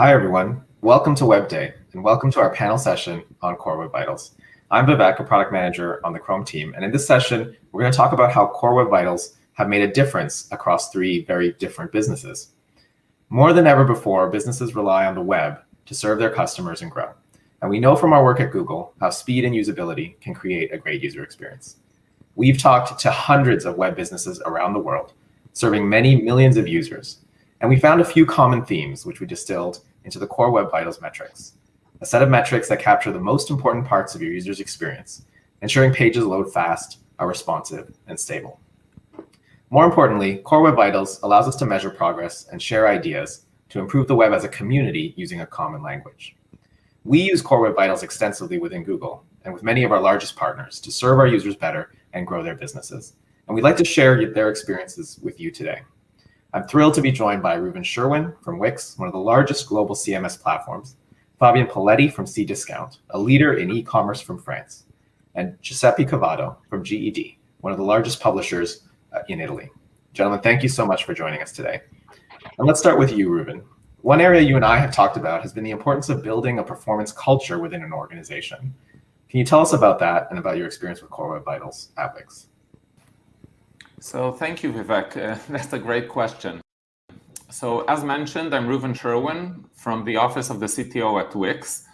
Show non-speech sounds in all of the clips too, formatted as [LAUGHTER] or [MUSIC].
Hi, everyone. Welcome to Web Day, and welcome to our panel session on Core Web Vitals. I'm Vivek, a product manager on the Chrome team, and in this session, we're going to talk about how Core Web Vitals have made a difference across three very different businesses. More than ever before, businesses rely on the web to serve their customers and grow. And we know from our work at Google how speed and usability can create a great user experience. We've talked to hundreds of web businesses around the world, serving many millions of users. And we found a few common themes, which we distilled into the Core Web Vitals metrics, a set of metrics that capture the most important parts of your user's experience, ensuring pages load fast, are responsive, and stable. More importantly, Core Web Vitals allows us to measure progress and share ideas to improve the web as a community using a common language. We use Core Web Vitals extensively within Google and with many of our largest partners to serve our users better and grow their businesses. And we'd like to share their experiences with you today. I'm thrilled to be joined by Reuven Sherwin from Wix, one of the largest global CMS platforms, Fabian Paletti from Cdiscount, a leader in e-commerce from France, and Giuseppe Cavato from GEDI, one of the largest publishers uh, in Italy. Gentlemen, thank you so much for joining us today. And let's start with you, Reuven. One area you and I have talked about has been the importance of building a performance culture within an organization. Can you tell us about that and about your experience with Core Web Vitals at Wix? So thank you, Vivek. Uh, [LAUGHS] that's a great question. So as mentioned, I'm Reuven Sherwin from the Office of the CTO at Wix.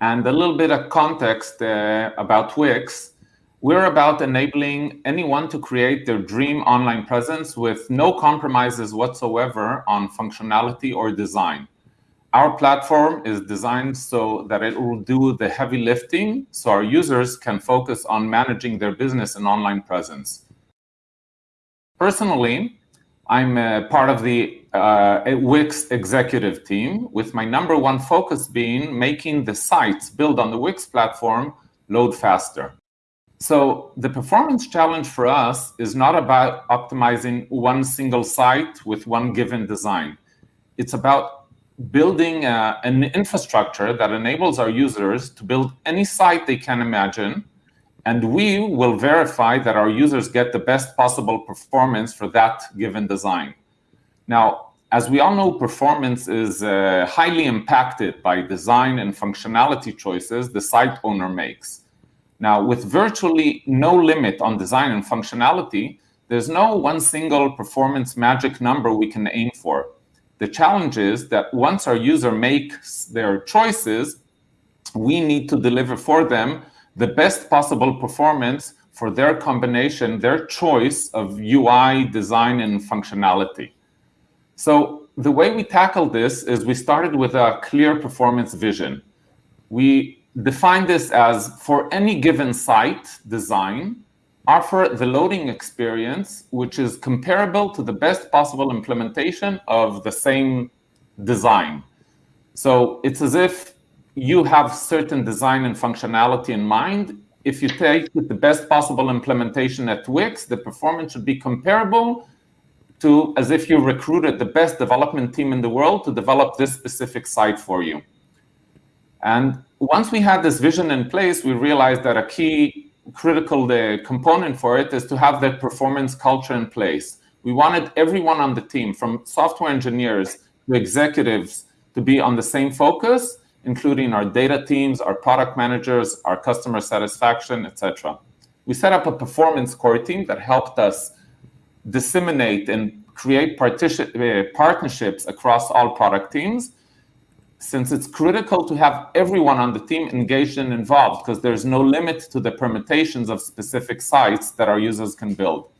And a little bit of context uh, about Wix. We're about enabling anyone to create their dream online presence with no compromises whatsoever on functionality or design. Our platform is designed so that it will do the heavy lifting so our users can focus on managing their business and online presence. Personally, I'm part of the uh, Wix executive team with my number one focus being making the sites built on the Wix platform load faster. So the performance challenge for us is not about optimizing one single site with one given design. It's about building uh, an infrastructure that enables our users to build any site they can imagine, and we will verify that our users get the best possible performance for that given design. Now, as we all know, performance is uh, highly impacted by design and functionality choices the site owner makes. Now, with virtually no limit on design and functionality, there's no one single performance magic number we can aim for. The challenge is that once our user makes their choices, we need to deliver for them the best possible performance for their combination, their choice of UI, design, and functionality. So the way we tackled this is we started with a clear performance vision. We define this as for any given site design, offer the loading experience, which is comparable to the best possible implementation of the same design. So it's as if you have certain design and functionality in mind. If you take the best possible implementation at Wix, the performance should be comparable to as if you recruited the best development team in the world to develop this specific site for you. And once we had this vision in place, we realized that a key critical uh, component for it is to have that performance culture in place. We wanted everyone on the team, from software engineers to executives, to be on the same focus, including our data teams, our product managers, our customer satisfaction, etc. We set up a performance core team that helped us disseminate and create uh, partnerships across all product teams since it's critical to have everyone on the team engaged and involved because there's no limit to the permutations of specific sites that our users can build.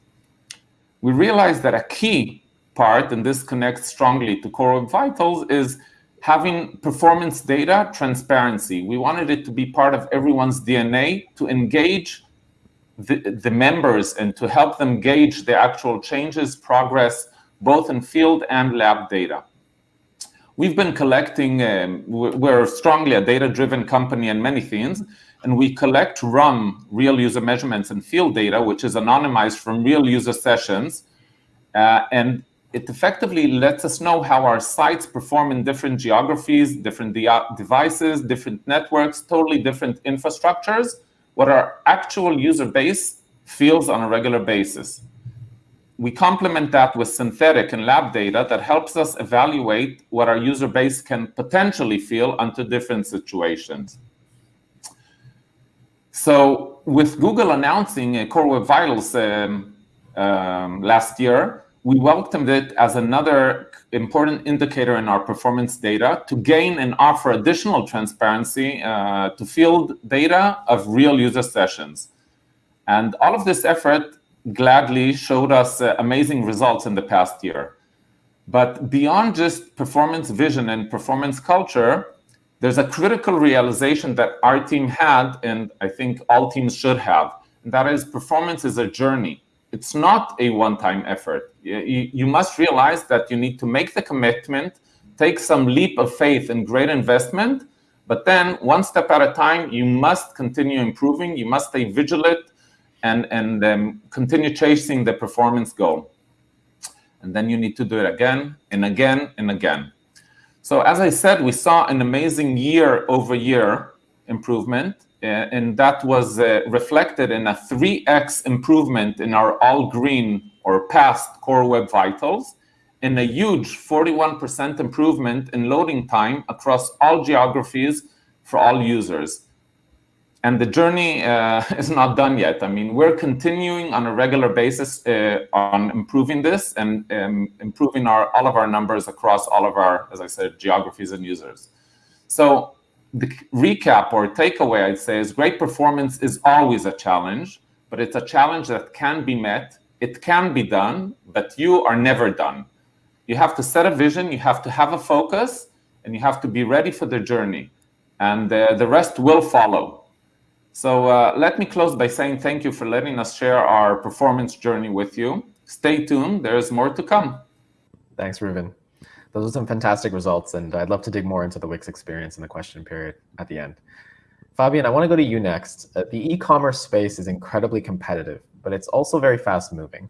We realized that a key part, and this connects strongly to Core Vitals, is having performance data transparency. We wanted it to be part of everyone's DNA to engage the, the members and to help them gauge the actual changes, progress, both in field and lab data. We've been collecting, um, we're strongly a data-driven company in many things, and we collect RUM, real user measurements and field data, which is anonymized from real user sessions. Uh, and it effectively lets us know how our sites perform in different geographies, different de devices, different networks, totally different infrastructures, what our actual user base feels on a regular basis. we complement that with synthetic and lab data that helps us evaluate what our user base can potentially feel under different situations. So with Google announcing Core Web Vitals um, um, last year, we welcomed it as another important indicator in our performance data to gain and offer additional transparency uh, to field data of real user sessions. And all of this effort gladly showed us uh, amazing results in the past year. But beyond just performance vision and performance culture, there's a critical realization that our team had, and I think all teams should have, and that is performance is a journey. It's not a one-time effort. You, you must realize that you need to make the commitment, take some leap of faith and great investment, but then one step at a time, you must continue improving. You must stay vigilant and, and um, continue chasing the performance goal. And then you need to do it again and again and again. So as I said, we saw an amazing year-over-year improvement, uh, and that was uh, reflected in a 3x improvement in our all-green or past Core Web Vitals, and a huge 41% improvement in loading time across all geographies for all users and the journey uh, [LAUGHS] is not done yet. I mean, we're continuing on a regular basis uh, on improving this and um, improving our all of our numbers across all of our, as I said, geographies and users. So the recap or takeaway, I'd say, is great performance is always a challenge, but it's a challenge that can be met. It can be done, but you are never done. You have to set a vision, you have to have a focus, and you have to be ready for the journey. And uh, the rest will follow. So uh, let me close by saying thank you for letting us share our performance journey with you. Stay tuned, there's more to come. Thanks, Reuven. Those are some fantastic results, and I'd love to dig more into the Wix experience in the question period at the end. Fabian, I want to go to you next. Uh, the e-commerce space is incredibly competitive, but it's also very fast moving.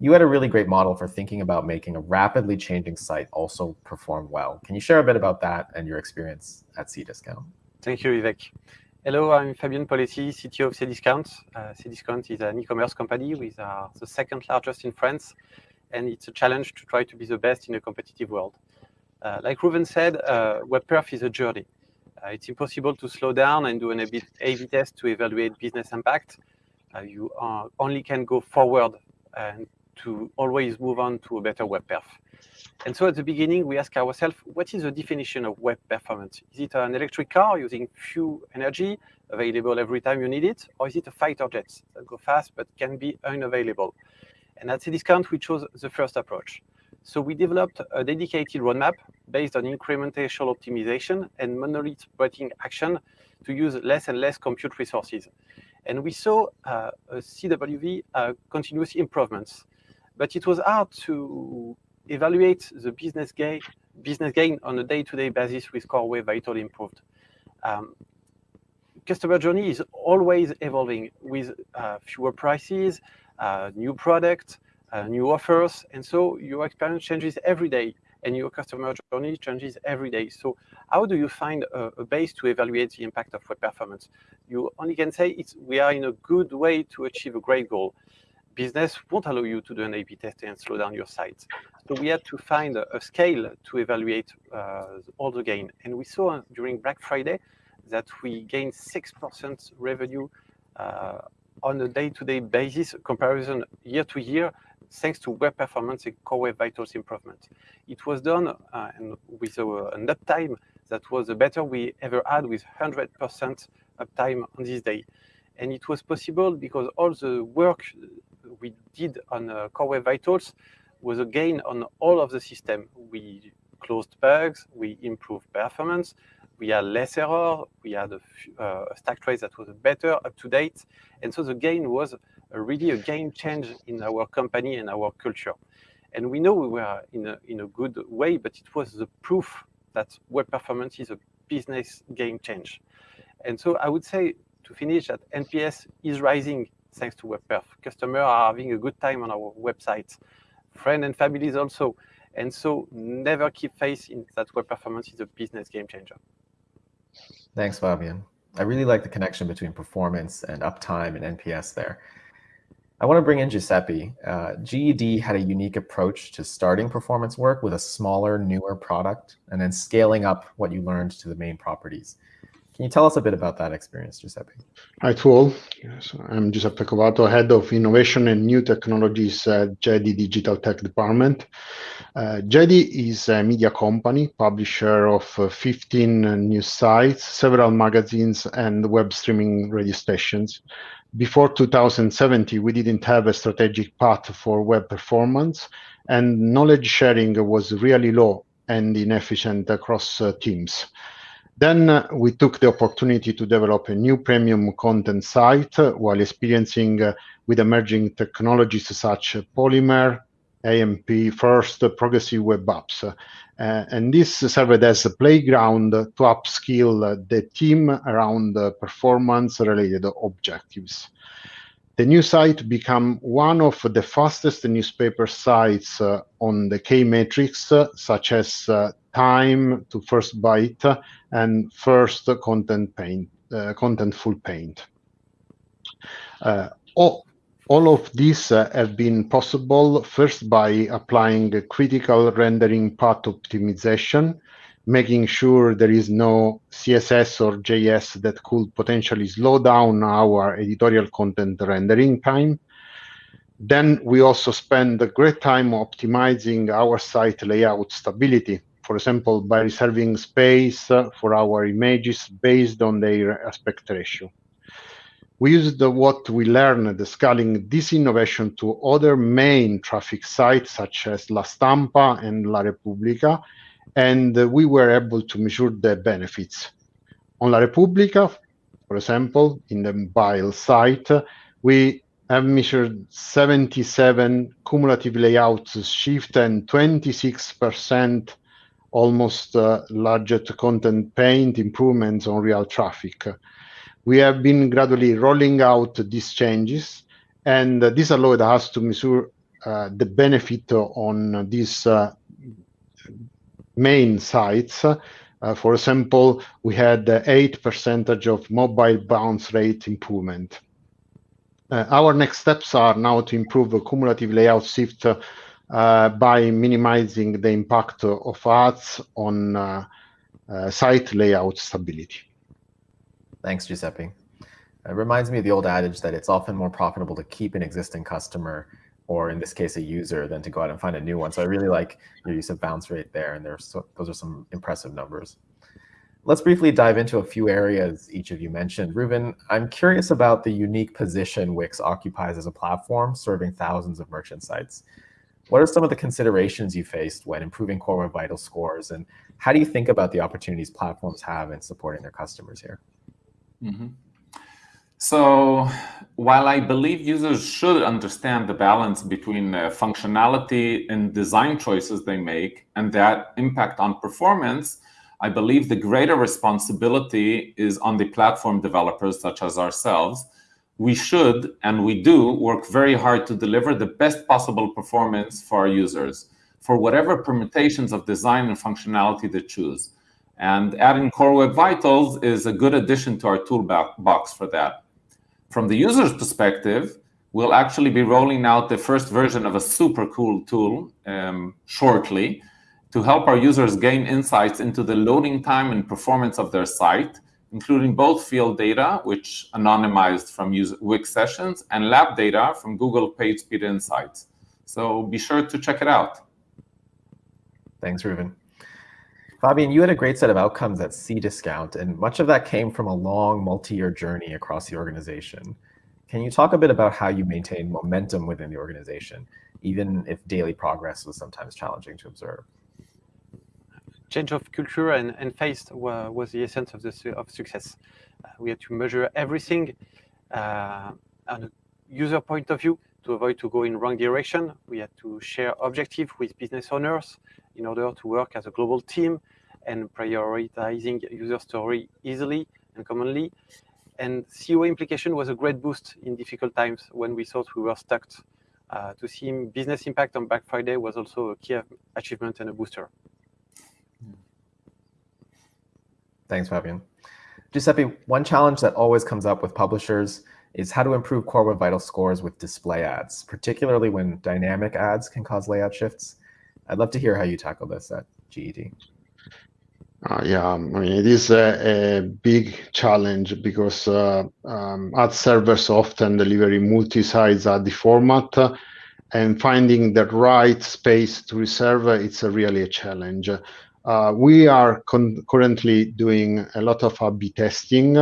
You had a really great model for thinking about making a rapidly changing site also perform well. Can you share a bit about that and your experience at Cdiscount? Thank you, Vivek. Hello, I'm Fabien Poletti, CTO of Cdiscount. Uh, Cdiscount is an e-commerce company with uh, the second largest in France, and it's a challenge to try to be the best in a competitive world. Uh, like Reuven said, uh, WebPerf is a journey. Uh, it's impossible to slow down and do an A-B test to evaluate business impact. Uh, you only can go forward and to always move on to a better WebPerf. And so at the beginning, we ask ourselves, what is the definition of web performance? Is it an electric car using few energy, available every time you need it? Or is it a fighter jet that go fast but can be unavailable? And at Cdiscount, we chose the first approach. So we developed a dedicated roadmap based on incremental optimization and monolith breaking action to use less and less compute resources. And we saw uh, a CWV uh, continuous improvements. But it was hard to evaluate the business gain, business gain on a day-to-day -day basis with Core Web Vital improved. Um, customer journey is always evolving with uh, fewer prices, new products, uh, new offers, and so your experience changes every day and your customer journey changes every day. So how do you find a, a, base to evaluate the impact of web performance? You only can say it's we are in a good way to achieve a great goal business won't allow you to do an A-B testing and slow down your site. So we had to find a, a scale to evaluate uh, all the gain. And we saw during Black Friday that we gained 6% revenue uh, on a day-to-day -day basis comparison year to year, thanks to web performance and core web vitals improvement. It was done uh, with a, an uptime that was the better we ever had with 100% uptime on this day. And it was possible because all the work we did on uh, Core Web Vitals was a gain on all of the system. We closed bugs, we improved performance, we had less error, we had a, uh, stack trace that was better, up to date. And so the gain was a, really a game change in our company and our culture. And we know we were in a, in a good way, but it was the proof that web performance is a business game change. And so I would say to finish that NPS is rising thanks to WebPerf. Customers are having a good time on our website. Friends and families also. And so never keep faith in that web performance is a business game changer. Thanks, Fabian. I really like the connection between performance and uptime and NPS there. I want to bring in Giuseppe. Uh, GEDI had a unique approach to starting performance work with a smaller, newer product and then scaling up what you learned to the main properties. Can you tell us a bit about that experience, Giuseppe? Hi to all. Yes, I'm Giuseppe Covato, Head of Innovation and New Technologies at GEDI Digital Tech Department. Uh, is a media company, publisher of uh, 15 news sites, several magazines, and web streaming radio stations. Before 2070, we didn't have a strategic path for web performance, and knowledge sharing was really low and inefficient across uh, teams. Then uh, we took the opportunity to develop a new premium content site while experiencing uh, with emerging technologies such as Polymer, AMP first, progressive web apps. Uh, and this served as a playground to upskill the team around performance-related objectives. The new site became one of the fastest newspaper sites uh, on the key metrics, uh, such as time to first byte and first content paint, uh, contentful paint. Uh, all, all of these uh, have been possible first by applying critical rendering path optimization, making sure there is no CSS or JS that could potentially slow down our editorial content rendering time. Then we also spend a great time optimizing our site layout stability for example, by reserving space for our images based on their aspect ratio. We used what we learned scaling this innovation to other main traffic sites such as La Stampa and La Repubblica, and we were able to measure the benefits. On La Repubblica, for example, in the mobile site, we have measured 77 cumulative layouts shift and 26% almost uh, content paint improvements on real traffic. We have been gradually rolling out these changes, and this allowed us to measure uh, the benefit on these uh, main sites. Uh, for example, we had 8 percentage of mobile bounce rate improvement. Uh, our next steps are now to improve the cumulative layout shift uh, by minimizing the impact of ads on site layout stability. Thanks, Giuseppe. It reminds me of the old adage that it's often more profitable to keep an existing customer or in this case a user than to go out and find a new one. So I really like your use of bounce rate there and there's so, those are some impressive numbers. Let's briefly dive into a few areas each of you mentioned. Reuven, I'm curious about the unique position Wix occupies as a platform serving thousands of merchant sites. What are some of the considerations you faced when improving Core Web Vital scores, and how do you think about the opportunities platforms have in supporting their customers here? Mm -hmm. So while I believe users should understand the balance between uh, functionality and design choices they make and that impact on performance, I believe the greater responsibility is on the platform developers such as ourselves we should and we do work very hard to deliver the best possible performance for our users for whatever permutations of design and functionality they choose. And adding Core Web Vitals is a good addition to our toolbox for that. From the user's perspective, we'll actually be rolling out the first version of a super cool tool um, shortly to help our users gain insights into the loading time and performance of their site including both field data, which anonymized from Wix sessions, and lab data from Google PageSpeed Insights. So be sure to check it out. Thanks, Reuven. Fabian, you had a great set of outcomes at Cdiscount, and much of that came from a long multi-year journey across the organization. Can you talk a bit about how you maintain momentum within the organization, even if daily progress was sometimes challenging to observe? change of culture and, and face was the essence of, the, of success. Uh, we had to measure everything uh, on a user point of view to avoid to go in wrong direction. We had to share objective with business owners in order to work as a global team and prioritizing user story easily and commonly. And CEO implication was a great boost in difficult times when we thought we were stuck. Uh, to see business impact on Black Friday was also a key achievement and a booster. Thanks, Fabian. Giuseppe, one challenge that always comes up with publishers is how to improve Core Web Vital scores with display ads, particularly when dynamic ads can cause layout shifts. I'd love to hear how you tackle this at GEDI. Uh, yeah, I mean, it is a, a big challenge because uh, um, ad servers often deliver multi-size ad format, uh, and finding the right space to reserve it's a really a challenge. Uh, we are currently doing a lot of A/B testing,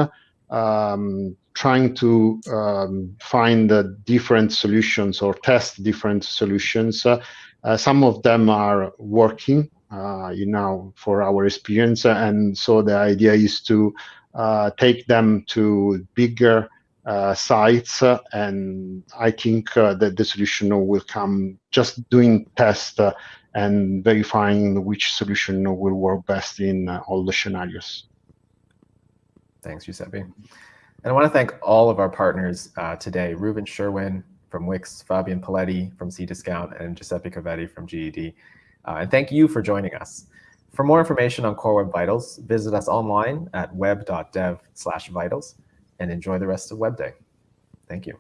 um, trying to um, find different solutions or test different solutions. Uh, some of them are working uh, you know, for our experience. And so the idea is to uh, take them to bigger uh, sites. and I think that the solution will come just doing tests and verifying which solution will work best in all the scenarios. Thanks, Giuseppe. And I want to thank all of our partners uh, today, Reuven Sherwin from Wix, Fabian Paletti from Cdiscount, and Giuseppe Covetti from GEDI. Uh, and thank you for joining us. For more information on Core Web Vitals, visit us online at web.dev slash vitals and enjoy the rest of Web Day. Thank you.